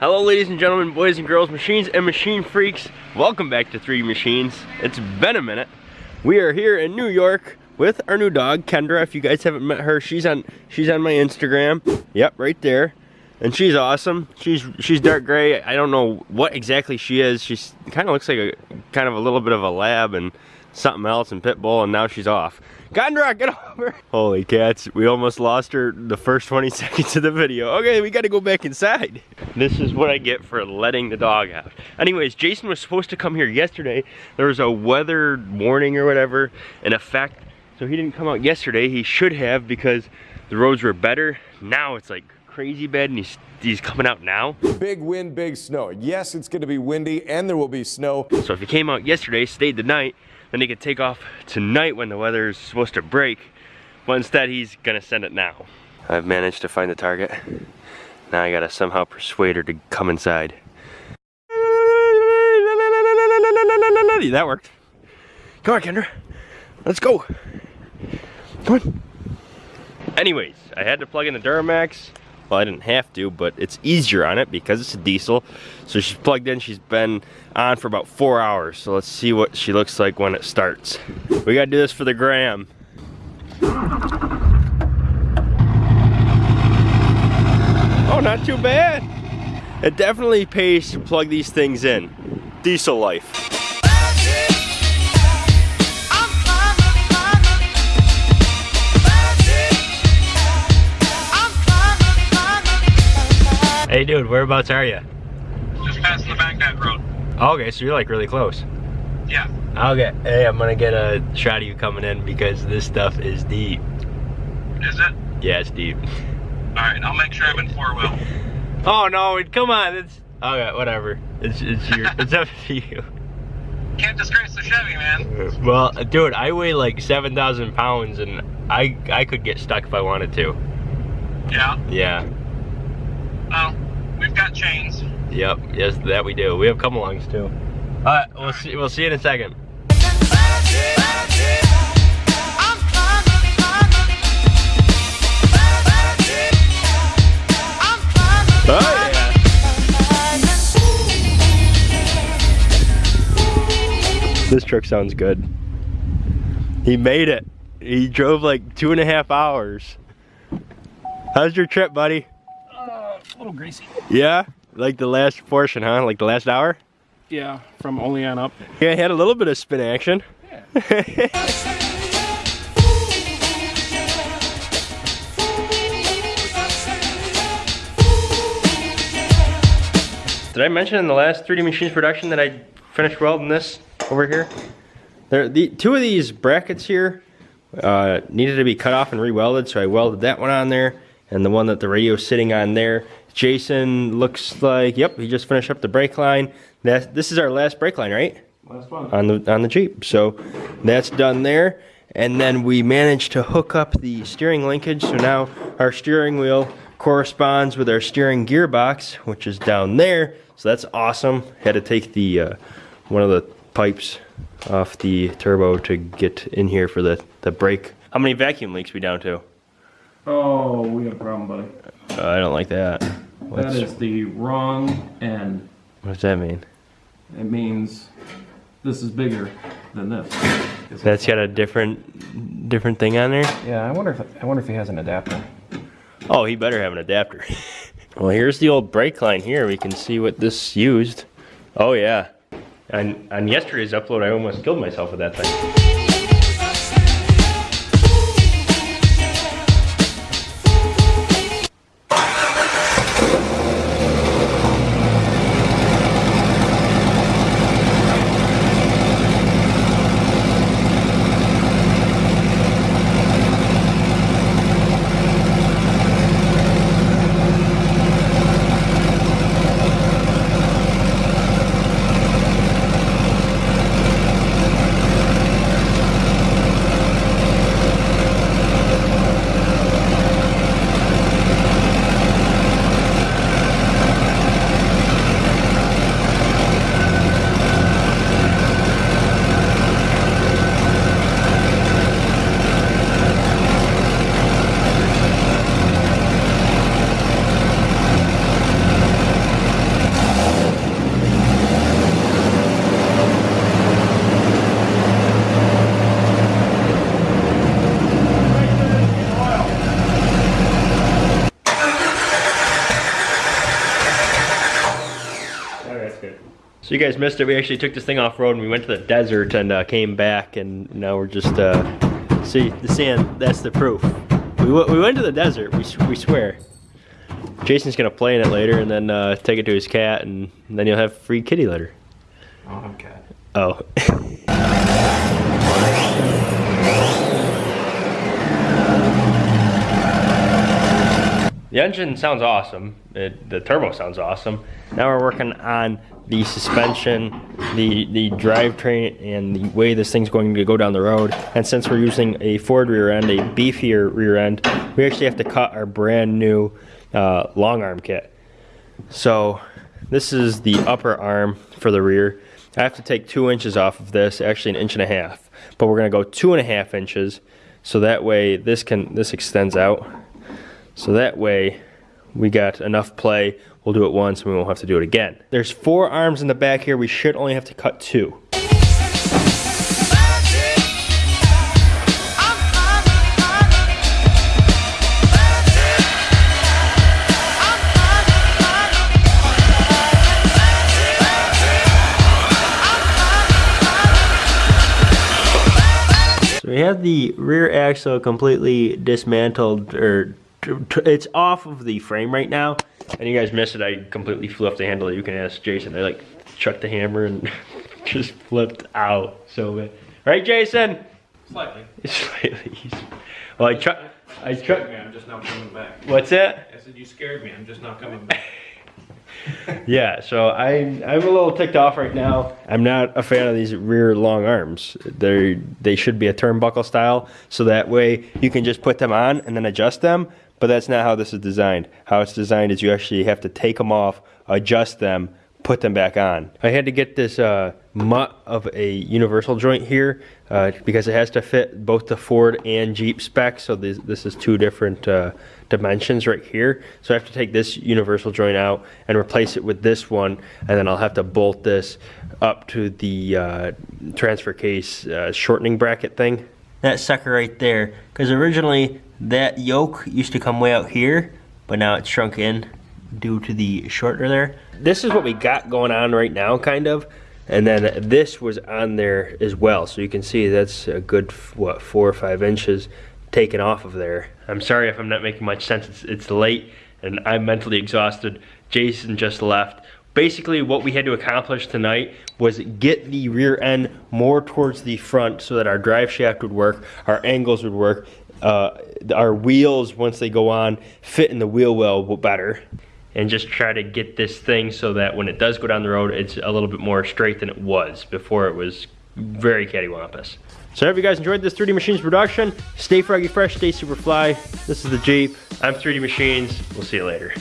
Hello ladies and gentlemen, boys and girls, machines and machine freaks. Welcome back to 3D Machines. It's been a minute. We are here in New York with our new dog, Kendra. If you guys haven't met her, she's on she's on my Instagram. Yep, right there. And she's awesome. She's she's dark gray. I don't know what exactly she is. She's kind of looks like a kind of a little bit of a lab and something else in pit bull and now she's off. Kendra, get over. Holy cats, we almost lost her the first 20 seconds of the video. Okay, we gotta go back inside. This is what I get for letting the dog out. Anyways, Jason was supposed to come here yesterday. There was a weather warning or whatever in effect. So he didn't come out yesterday. He should have because the roads were better. Now it's like crazy bad and he's, he's coming out now. Big wind, big snow. Yes, it's gonna be windy and there will be snow. So if he came out yesterday, stayed the night, then he could take off tonight when the weather is supposed to break. But instead, he's gonna send it now. I've managed to find the target. Now I gotta somehow persuade her to come inside. That worked. Come on, Kendra. Let's go. Come on. Anyways, I had to plug in the Duramax. Well, I didn't have to, but it's easier on it because it's a diesel. So she's plugged in, she's been on for about four hours. So let's see what she looks like when it starts. We gotta do this for the gram. Oh, not too bad. It definitely pays to plug these things in. Diesel life. Hey dude, whereabouts are you? Just passing the Baghdad Road. Okay, so you're like really close. Yeah. Okay, hey, I'm gonna get a shot of you coming in because this stuff is deep. Is it? Yeah, it's deep. Alright, I'll make sure I'm in four wheel. Oh no, come on, it's, okay, whatever. It's, it's your, it's up to you. Can't disgrace the Chevy, man. Well, dude, I weigh like 7,000 pounds and I, I could get stuck if I wanted to. Yeah. Yeah, Well, we've got chains. yep, yes, that we do. We have come alongs too. Alright, we'll see, we'll see you in a second. Oh yeah. This truck sounds good. He made it. He drove like two and a half hours. How's your trip, buddy? A little greasy. Yeah? Like the last portion, huh? Like the last hour? Yeah, from only on up. Yeah, I had a little bit of spin action. Yeah. Did I mention in the last 3D Machines production that I finished welding this over here? There, the two of these brackets here uh, needed to be cut off and re-welded, so I welded that one on there, and the one that the radio's sitting on there. Jason looks like, yep, he just finished up the brake line. That this is our last brake line, right? Last one. on the on the Jeep. So that's done there. And then we managed to hook up the steering linkage. So now our steering wheel corresponds with our steering gearbox, which is down there. So that's awesome. Had to take the uh, one of the pipes off the turbo to get in here for the the brake. How many vacuum leaks we down to? Oh, we got a problem, buddy. Uh, I don't like that. That What's, is the wrong end. what does that mean? It means this is bigger than this. That's got a different different thing on there. Yeah, I wonder if I wonder if he has an adapter. Oh, he better have an adapter. well, here's the old brake line here. We can see what this used. Oh yeah. On, on yesterday's upload, I almost killed myself with that thing. So you guys missed it. We actually took this thing off road and we went to the desert and uh, came back and now we're just uh, see the sand. That's the proof. We, w- we went to the desert. We, we swear. Jason's gonna play in it later and then uh, take it to his cat and then you'll have free kitty litter. I don't have cat. Oh. The engine sounds awesome. It, the turbo sounds awesome. Now we're working on the suspension, the the drivetrain, and the way this thing's going to go down the road. And since we're using a Ford rear end, a beefier rear end, we actually have to cut our brand new uh, long arm kit. So this is the upper arm for the rear. I have to take two inches off of this, actually an inch and a half. But we're gonna go two and a half inches, so that way this can this extends out. So that way we got enough play. We'll do it once and we won't have to do it again. There's four arms in the back here. We should only have to cut two. So we have the rear axle completely dismantled, or it's off of the frame right now. And you guys missed it. I completely flew off the handle. You can ask Jason. I like chucked the hammer and just flipped out. So, bad. right, Jason? Slightly. Slightly. Well, I chucked. I chucked. me, I'm just now coming back. What's that? I said you scared me, I'm just not coming back. Yeah, so I'm I'm a little ticked off right now. I'm not a fan of these rear long arms. They they should be a turnbuckle style, so that way you can just put them on and then adjust them. But that's not how this is designed. How it's designed is you actually have to take them off, adjust them, put them back on. I had to get this uh, mutt of a universal joint here uh, because it has to fit both the Ford and Jeep specs. So this, this is two different uh, dimensions right here. So I have to take this universal joint out and replace it with this one, and then I'll have to bolt this up to the uh, transfer case uh, shortening bracket thing. That sucker right there, because originally that yoke used to come way out here, but now it's shrunk in due to the shortener there. This is what we got going on right now, kind of. And then this was on there as well. So you can see that's a good, what, four or five inches taken off of there. I'm sorry if I'm not making much sense. It's, it's late and I'm mentally exhausted. Jason just left. Basically, what we had to accomplish tonight was get the rear end more towards the front so that our drive shaft would work, our angles would work, uh, our wheels, once they go on, fit in the wheel well better and just try to get this thing so that when it does go down the road, it's a little bit more straight than it was before it was very cattywampus. So I hope you guys enjoyed this 3D Machines production. Stay froggy fresh, stay super fly. This is the Jeep. I'm 3D Machines. We'll see you later.